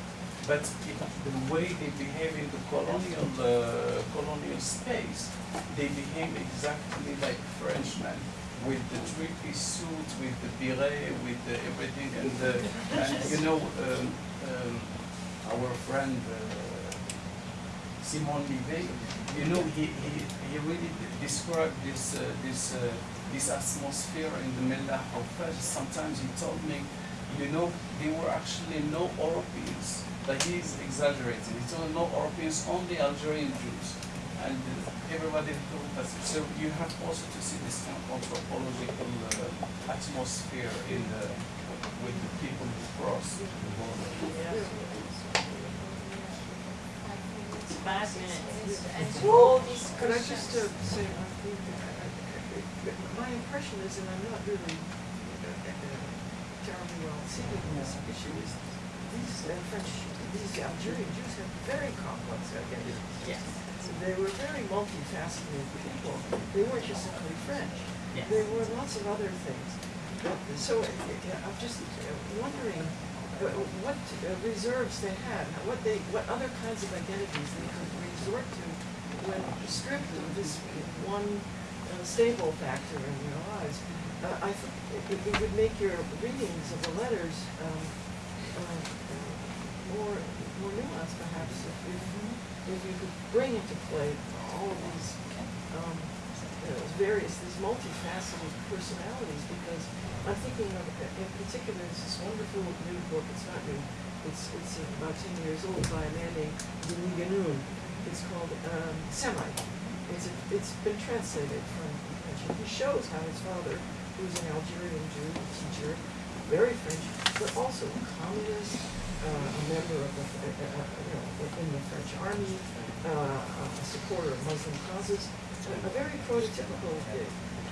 but it, the way they behave in the colonial uh, colonial space, they behave exactly like Frenchmen, with the three-piece suit, with the beret, with the everything, and the, and you know, um, um, our friend uh, Simon Lévy, you know, he, he, he really described this uh, this uh, this atmosphere in the Mellah of Fez. Sometimes he told me, you know, there were actually no Europeans. Like he's exaggerating. He told no Europeans, only Algerian Jews. And uh, everybody thought that. So you have also to see this kind of anthropological uh, atmosphere in the, with the people who cross the border.
Five minutes.
And all these
Could I just uh,
questions.
say, I think, uh, my impression is, and I'm not really uh, terribly well seated in this issue, is these uh, French, these Algerian Jews have very complex identities.
Yes.
They were very multifaceted people. They weren't just simply French.
Yes.
There were lots of other things. So uh, uh, I'm just uh, wondering uh, what uh, reserves they had, what they, what other kinds of identities they could resort to when stripped of this one uh, stable factor in their lives. Uh, I think it, it would make your readings of the letters um, uh, more more nuanced, perhaps, if, if, if you could bring into play all of these um, uh, various, these multifaceted personalities, because I'm thinking of, in particular, this wonderful new book, it's not new, it's, it's about ten years old by a man named Denis Guénoun. It's called, um, Semite. It's, it's been translated from French, he shows how his father, who's an Algerian Jew, a teacher, very French, but also a communist, uh, a member of the, uh, uh, uh, you know, in the French army, uh, a supporter of Muslim causes, a, very prototypical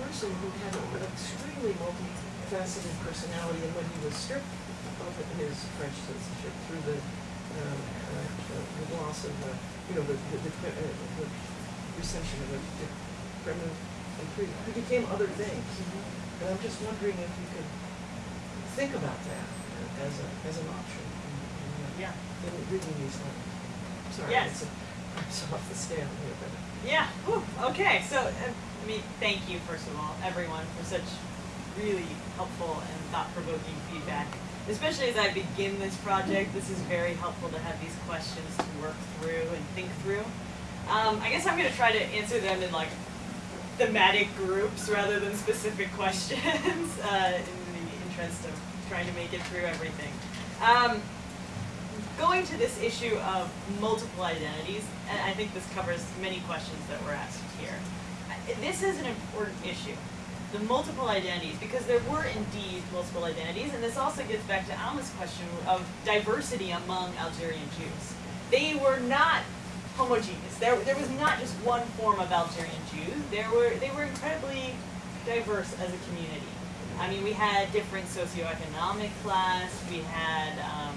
person who had an extremely multifaceted personality, and when he was stripped of his French citizenship through the, uh, the- the loss of, uh, you know, the, the, the, the recension of a and Krieg, who became other things. And I'm just wondering if you could think about that as a, as an option in, in,
Yeah.
in reading these letters. Sorry,
Yes.
it's a, off the scale here, but.
Yeah. Whew. Okay. So, uh, I mean, thank you first of all, everyone, for such really helpful and thought-provoking feedback. Especially as I begin this project, this is very helpful to have these questions to work through and think through. Um, I guess I'm going to try to answer them in like thematic groups rather than specific questions uh, in the interest of trying to make it through everything. Um, going to this issue of multiple identities, and I think this covers many questions that were asked here. This is an important issue, the multiple identities, because there were indeed multiple identities, and this also gets back to Alma's question of diversity among Algerian Jews. They were not homogeneous. There, there was not just one form of Algerian Jews. There were, they were incredibly diverse as a community. I mean, we had different socioeconomic class. We had um,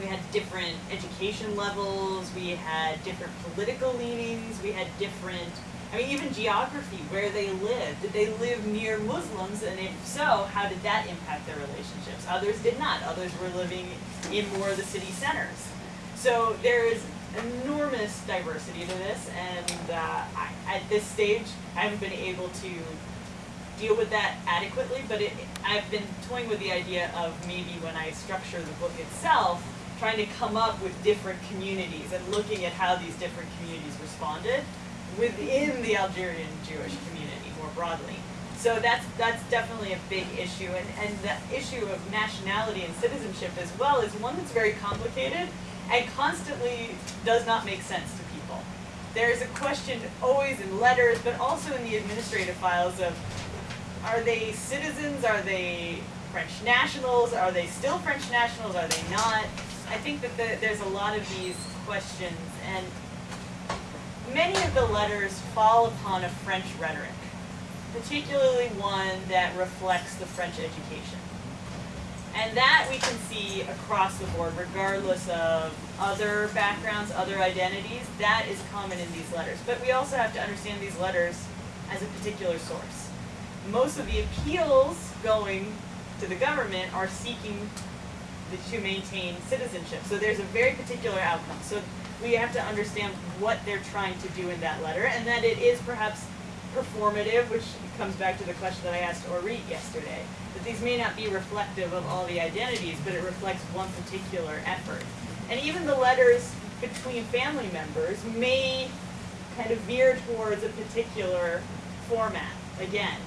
we had different education levels. We had different political leanings. We had different. I mean, even geography, where they lived. Did they live near Muslims? And if so, how did that impact their relationships? Others did not. Others were living in more of the city centers. So there is enormous diversity to this, and uh, I, at this stage, I haven't been able to deal with that adequately, but it, I've been toying with the idea of maybe when I structure the book itself, trying to come up with different communities and looking at how these different communities responded within the Algerian Jewish community more broadly. So that's that's definitely a big issue, and and the issue of nationality and citizenship as well is one that's very complicated and constantly does not make sense to people. There is a question always in letters, but also in the administrative files of are they citizens? Are they French nationals? Are they still French nationals? Are they not? I think that the, there's a lot of these questions, and many of the letters fall upon a French rhetoric, particularly one that reflects the French education. And that we can see across the board, regardless of other backgrounds, other identities, that is common in these letters. But we also have to understand these letters as a particular source. Most of the appeals going to the government are seeking to maintain citizenship. So there's a very particular outcome. So we have to understand what they're trying to do in that letter, and that it is perhaps performative, which comes back to the question that I asked Orit yesterday, that these may not be reflective of all the identities, but it reflects one particular effort. And even the letters between family members may kind of veer towards a particular format, again.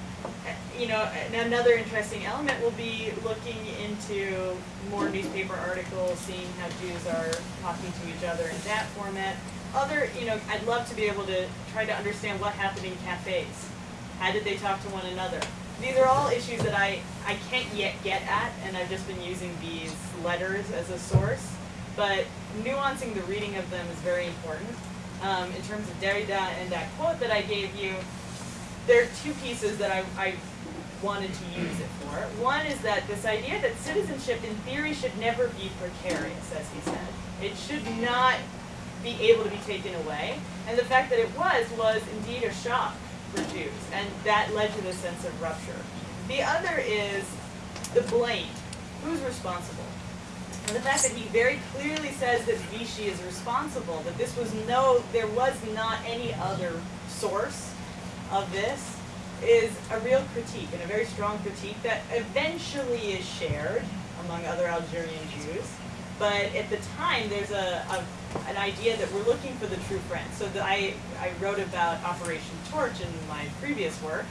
You know, another interesting element will be looking into more newspaper articles, seeing how Jews are talking to each other in that format. Other, you know, I'd love to be able to try to understand what happened in cafes. How did they talk to one another? These are all issues that I, I can't yet get at, and I've just been using these letters as a source. But nuancing the reading of them is very important. Um, in terms of Derrida and that quote that I gave you, there are two pieces that I, I wanted to use it for. One is that this idea that citizenship in theory should never be precarious, as he said. It should not be able to be taken away. And the fact that it was, was indeed a shock for Jews. And that led to the sense of rupture. The other is the blame. Who's responsible? And the fact that he very clearly says that Vichy is responsible, that this was no, there was not any other source of this, is a real critique, and a very strong critique that eventually is shared among other Algerian Jews. But at the time, there's a, a an idea that we're looking for the true friend. So the, I, I wrote about Operation Torch in my previous work,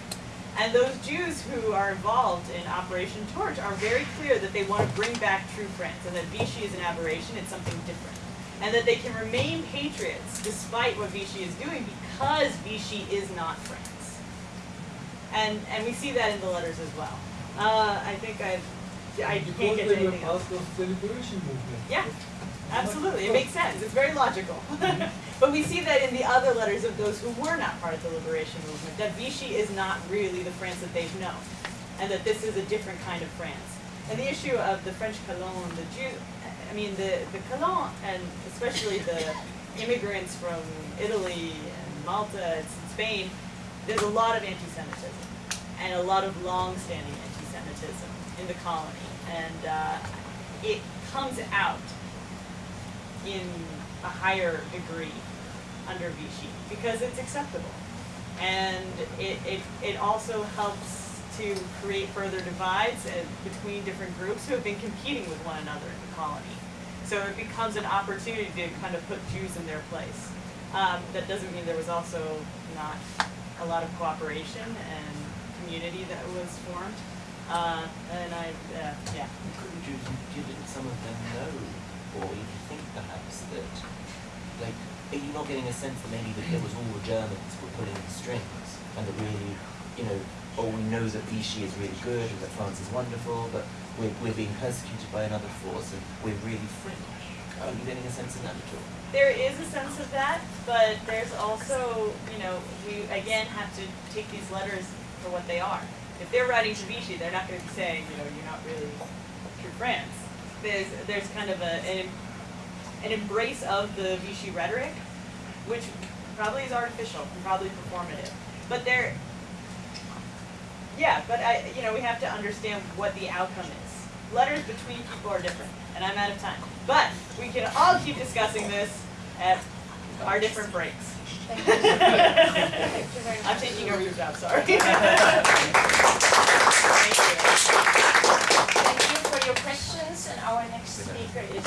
and those Jews who are involved in Operation Torch are very clear that they want to bring back true friends, and that Vichy is an aberration, it's something different. And that they can remain patriots despite what Vichy is doing because Vichy is not France. And, and we see that in the letters as well. Uh, I think I've, I can't get to anything else.
of the liberation movement.
Yeah, absolutely. It makes sense. It's very logical. but we see that in the other letters of those who were not part of the liberation movement, that Vichy is not really the France that they've known, and that this is a different kind of France. And the issue of the French colon, the Jew, I mean, the, the colon, and especially the immigrants from Italy and Malta and Spain, there's a lot of anti-Semitism and a lot of long-standing anti-Semitism in the colony, and uh, it comes out in a higher degree under Vichy because it's acceptable. And it, it, it also helps to create further divides between different groups who have been competing with one another in the colony. So it becomes an opportunity to kind of put Jews in their place. Um, that doesn't mean there was also not a lot of cooperation and community that was formed. Uh, and I, uh, yeah.
Couldn't you, didn't some of them know, or even think perhaps that, like, are you not getting a sense that maybe that it was all the Germans were pulling the strings, and that really, you know, oh, we know that Vichy is really good, and that France is wonderful, but we're, we're being persecuted by another force, and we're really French. Are you getting a sense of that at all?
There is a sense of that, but there's also, you know, we again have to take these letters for what they are. If they're writing to Vichy, they're not going to be saying, you know, you're not really true France. There's there's kind of a an, an embrace of the Vichy rhetoric, which probably is artificial and probably performative. But there, yeah, but I, you know, we have to understand what the outcome is. Letters between people are different, and I'm out of time. But we can all keep discussing this at our different breaks.
Thank you. Thank you very much.
I'm taking over your job, sorry. Thank you.
Thank you for your questions, and our next speaker is